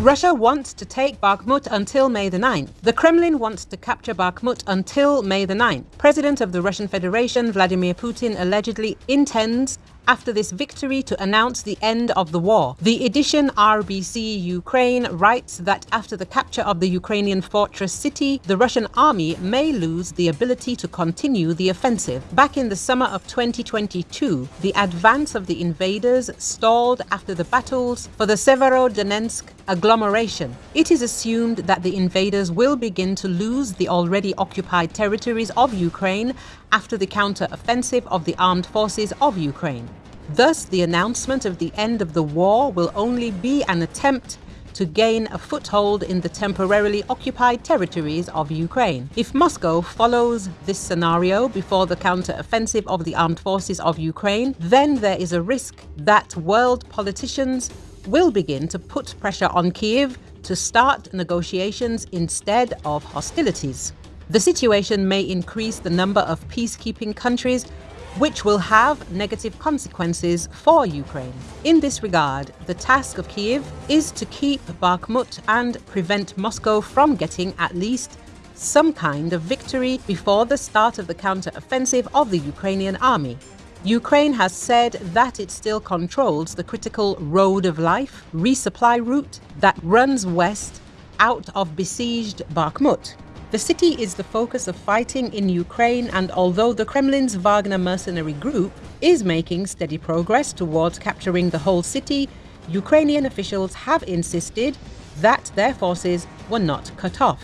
Russia wants to take Bakhmut until May the 9th. The Kremlin wants to capture Bakhmut until May the 9th. President of the Russian Federation, Vladimir Putin, allegedly intends after this victory to announce the end of the war. The edition RBC Ukraine writes that after the capture of the Ukrainian fortress city, the Russian army may lose the ability to continue the offensive. Back in the summer of 2022, the advance of the invaders stalled after the battles for the Severodonetsk agglomeration. It is assumed that the invaders will begin to lose the already occupied territories of Ukraine after the counter-offensive of the armed forces of Ukraine. Thus, the announcement of the end of the war will only be an attempt to gain a foothold in the temporarily occupied territories of Ukraine. If Moscow follows this scenario before the counter-offensive of the armed forces of Ukraine, then there is a risk that world politicians will begin to put pressure on Kiev to start negotiations instead of hostilities. The situation may increase the number of peacekeeping countries which will have negative consequences for Ukraine. In this regard, the task of Kiev is to keep Bakhmut and prevent Moscow from getting at least some kind of victory before the start of the counter-offensive of the Ukrainian army. Ukraine has said that it still controls the critical Road of Life resupply route that runs west out of besieged Bakhmut. The city is the focus of fighting in Ukraine and although the Kremlin's Wagner mercenary group is making steady progress towards capturing the whole city, Ukrainian officials have insisted that their forces were not cut off.